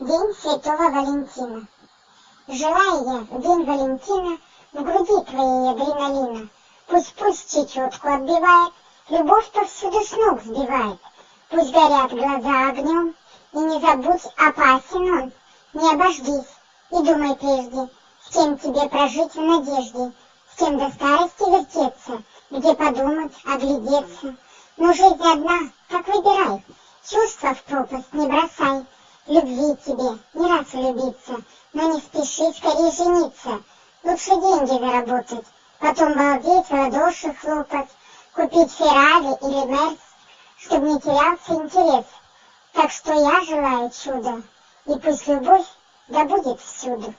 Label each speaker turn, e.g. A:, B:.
A: День Святого Валентина. Желаю я в день Валентина в груди твоей адреналина. Пусть-пусть чечетку отбивает, любовь повсюду с ног сбивает. Пусть горят глаза огнем, и не забудь, опасен он. Не обождись и думай прежде, с кем тебе прожить в надежде, с кем до старости вертеться, где подумать, оглядеться. Но жизнь одна, так выбирай, чувства в пропасть не бросай. Любви тебе, не раз влюбиться, но не спеши скорее жениться. Лучше деньги заработать, потом балдеть, в ладоши хлопать, купить Феррари или Мерс, чтобы не терялся интерес. Так что я желаю чуда, и пусть любовь да будет всюду.